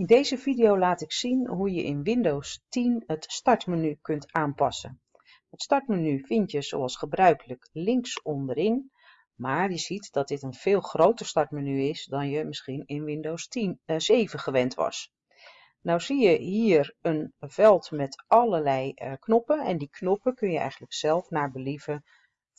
In deze video laat ik zien hoe je in Windows 10 het startmenu kunt aanpassen. Het startmenu vind je zoals gebruikelijk links onderin, maar je ziet dat dit een veel groter startmenu is dan je misschien in Windows 10, uh, 7 gewend was. Nou zie je hier een veld met allerlei uh, knoppen en die knoppen kun je eigenlijk zelf naar believen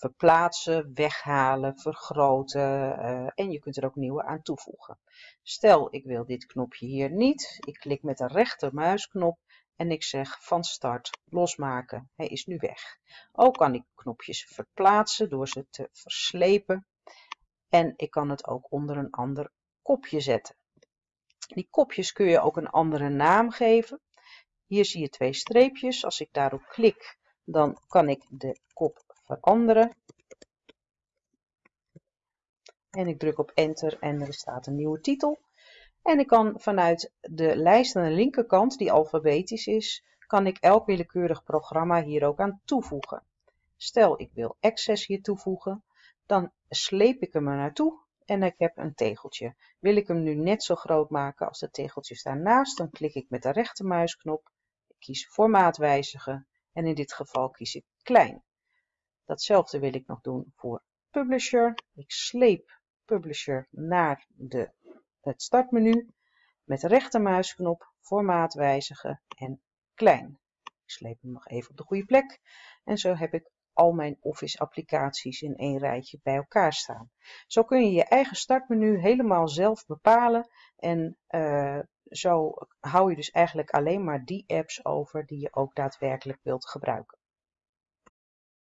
verplaatsen, weghalen, vergroten uh, en je kunt er ook nieuwe aan toevoegen. Stel ik wil dit knopje hier niet, ik klik met de rechtermuisknop en ik zeg van start losmaken. Hij is nu weg. Ook kan ik knopjes verplaatsen door ze te verslepen en ik kan het ook onder een ander kopje zetten. Die kopjes kun je ook een andere naam geven. Hier zie je twee streepjes. Als ik daarop klik, dan kan ik de kop veranderen. En ik druk op enter en er staat een nieuwe titel. En ik kan vanuit de lijst aan de linkerkant, die alfabetisch is, kan ik elk willekeurig programma hier ook aan toevoegen. Stel ik wil Access hier toevoegen, dan sleep ik hem er naartoe en ik heb een tegeltje. Wil ik hem nu net zo groot maken als de tegeltjes daarnaast, dan klik ik met de rechtermuisknop, ik kies formaat wijzigen en in dit geval kies ik klein. Datzelfde wil ik nog doen voor Publisher. Ik sleep Publisher naar de, het startmenu met rechtermuisknop, formaat wijzigen en klein. Ik sleep hem nog even op de goede plek en zo heb ik al mijn Office applicaties in één rijtje bij elkaar staan. Zo kun je je eigen startmenu helemaal zelf bepalen en uh, zo hou je dus eigenlijk alleen maar die apps over die je ook daadwerkelijk wilt gebruiken.